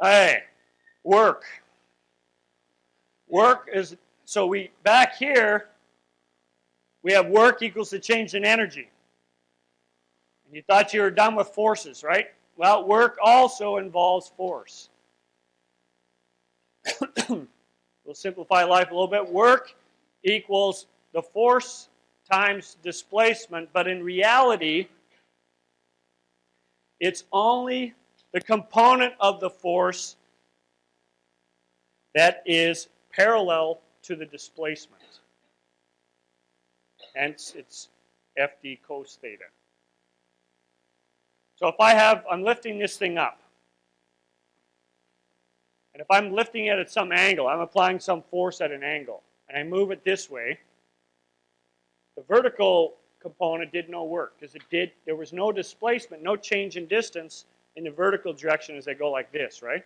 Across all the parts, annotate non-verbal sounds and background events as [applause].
Hey, work. Work is, so we, back here, we have work equals the change in energy. And you thought you were done with forces, right? Well, work also involves force. [coughs] we'll simplify life a little bit. Work equals the force times displacement, but in reality, it's only the component of the force that is parallel to the displacement. Hence, it's FD cos theta. So if I have, I'm lifting this thing up. And if I'm lifting it at some angle, I'm applying some force at an angle, and I move it this way, the vertical component did no work because it did, there was no displacement, no change in distance in the vertical direction as they go like this, right?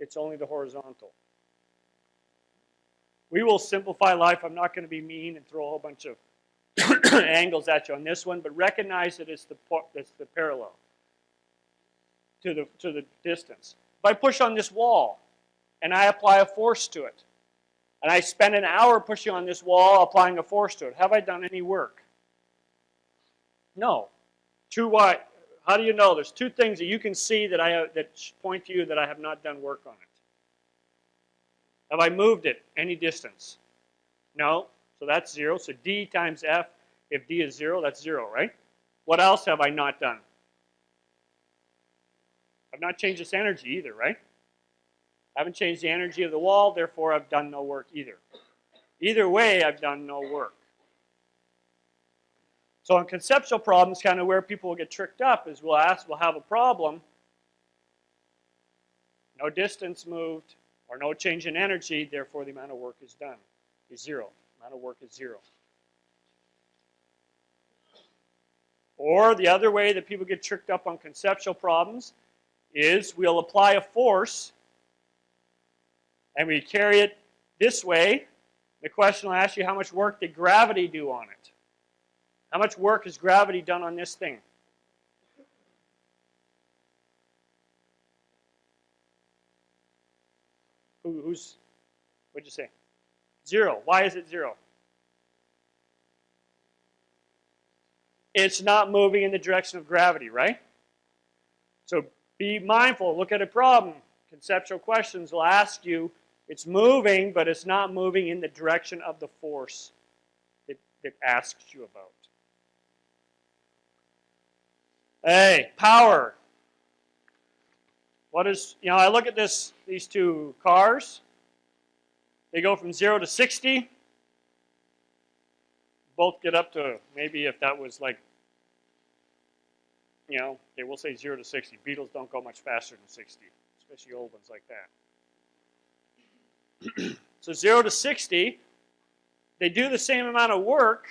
It's only the horizontal. We will simplify life. I'm not going to be mean and throw a whole bunch of [coughs] angles at you on this one, but recognize that it's the, it's the parallel to the, to the distance. If I push on this wall and I apply a force to it, and I spend an hour pushing on this wall, applying a force to it, have I done any work? No. True why? How do you know? There's two things that you can see that I have, that point to you that I have not done work on it. Have I moved it any distance? No. So that's zero. So D times F, if D is zero, that's zero, right? What else have I not done? I've not changed this energy either, right? I haven't changed the energy of the wall, therefore I've done no work either. Either way, I've done no work. So in conceptual problems, kind of where people will get tricked up is we'll ask, we'll have a problem, no distance moved, or no change in energy, therefore the amount of work is done, is zero. Amount of work is zero. Or the other way that people get tricked up on conceptual problems is we'll apply a force and we carry it this way. The question will ask you how much work did gravity do on it? How much work has gravity done on this thing? Who, who's, what'd you say? Zero. Why is it zero? It's not moving in the direction of gravity, right? So be mindful. Look at a problem. Conceptual questions will ask you, it's moving, but it's not moving in the direction of the force it, it asks you about. Hey, power. What is, you know, I look at this, these two cars. They go from 0 to 60. Both get up to, maybe if that was like, you know, they will say 0 to 60. Beetles don't go much faster than 60, especially old ones like that. [clears throat] so 0 to 60, they do the same amount of work,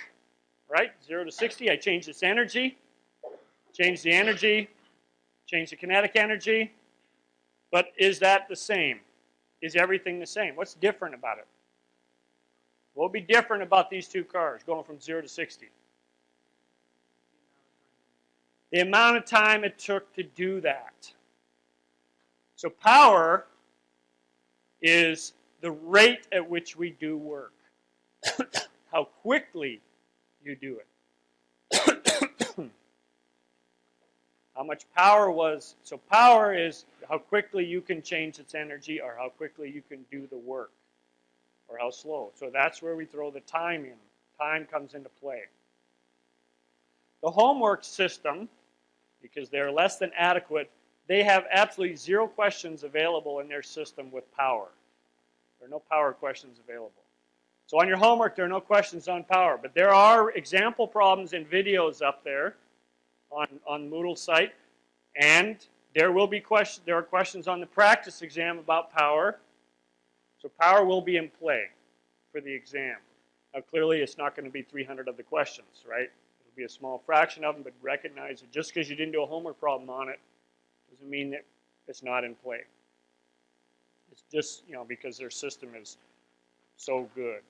right? 0 to 60, I change this energy. Change the energy, change the kinetic energy. But is that the same? Is everything the same? What's different about it? What will be different about these two cars going from 0 to 60? The amount of time it took to do that. So power is the rate at which we do work. [coughs] How quickly you do it. How much power was, so power is how quickly you can change its energy or how quickly you can do the work or how slow. So that's where we throw the time in. Time comes into play. The homework system, because they're less than adequate, they have absolutely zero questions available in their system with power. There are no power questions available. So on your homework, there are no questions on power, but there are example problems and videos up there on, on Moodle site. And there will be questions, there are questions on the practice exam about power. So power will be in play for the exam. Now clearly it's not going to be 300 of the questions, right? It'll be a small fraction of them, but recognize that just because you didn't do a homework problem on it doesn't mean that it's not in play. It's just, you know, because their system is so good.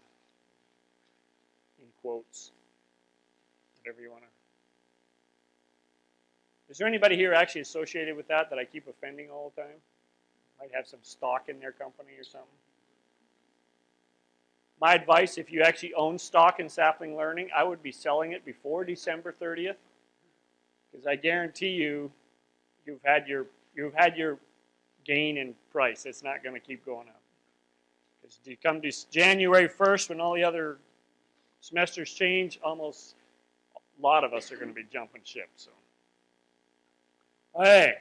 In quotes. Whatever you want to is there anybody here actually associated with that that I keep offending all the time? Might have some stock in their company or something. My advice, if you actually own stock in Sapling Learning, I would be selling it before December 30th. Because I guarantee you, you've had your you've had your gain in price. It's not going to keep going up. Because you come to January 1st, when all the other semesters change, almost a lot of us are going to be jumping ship. So, hey,